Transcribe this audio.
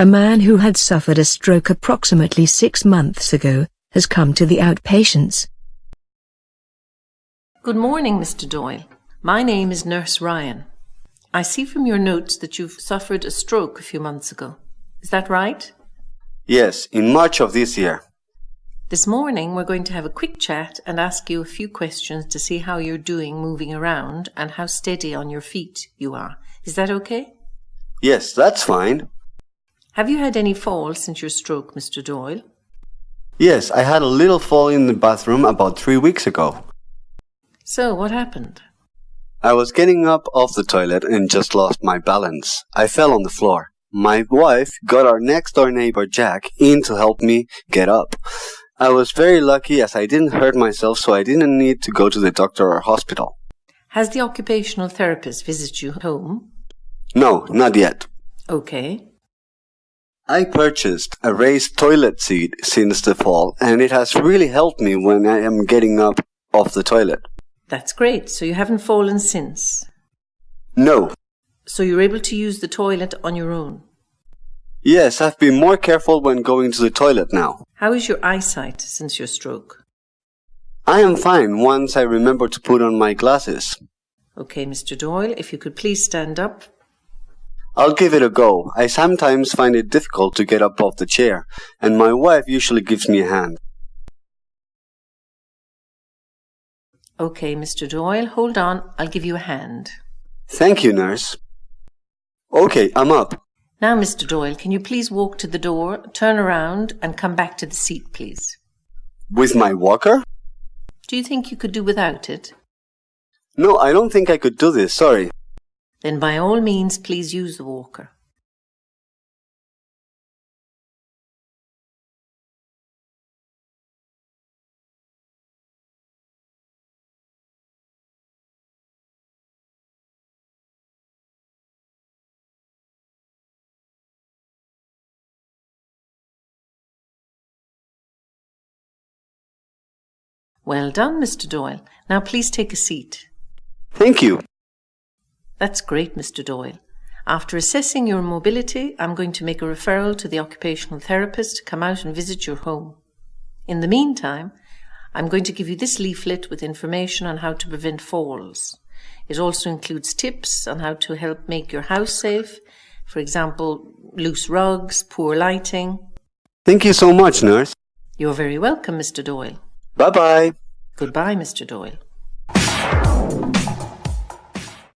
A man who had suffered a stroke approximately six months ago has come to the outpatients. Good morning, Mr. Doyle. My name is Nurse Ryan. I see from your notes that you've suffered a stroke a few months ago. Is that right? Yes, in March of this year. This morning we're going to have a quick chat and ask you a few questions to see how you're doing moving around and how steady on your feet you are. Is that okay? Yes, that's fine. Have you had any falls since your stroke, Mr. Doyle? Yes, I had a little fall in the bathroom about three weeks ago. So, what happened? I was getting up off the toilet and just lost my balance. I fell on the floor. My wife got our next door neighbor Jack in to help me get up. I was very lucky as I didn't hurt myself so I didn't need to go to the doctor or hospital. Has the occupational therapist visited you home? No, not yet. Okay. I purchased a raised toilet seat since the fall and it has really helped me when I am getting up off the toilet. That's great. So you haven't fallen since? No. So you're able to use the toilet on your own? Yes, I've been more careful when going to the toilet now. How is your eyesight since your stroke? I am fine once I remember to put on my glasses. Okay, Mr. Doyle, if you could please stand up. I'll give it a go. I sometimes find it difficult to get up off the chair, and my wife usually gives me a hand. Okay, Mr. Doyle, hold on. I'll give you a hand. Thank you, nurse. Okay, I'm up. Now, Mr. Doyle, can you please walk to the door, turn around, and come back to the seat, please? With my walker? Do you think you could do without it? No, I don't think I could do this, sorry. Then by all means, please use the walker. Well done, Mr. Doyle. Now please take a seat. Thank you. That's great, Mr. Doyle. After assessing your mobility, I'm going to make a referral to the occupational therapist to come out and visit your home. In the meantime, I'm going to give you this leaflet with information on how to prevent falls. It also includes tips on how to help make your house safe, for example, loose rugs, poor lighting. Thank you so much, nurse. You're very welcome, Mr. Doyle. Bye bye. Goodbye, Mr. Doyle.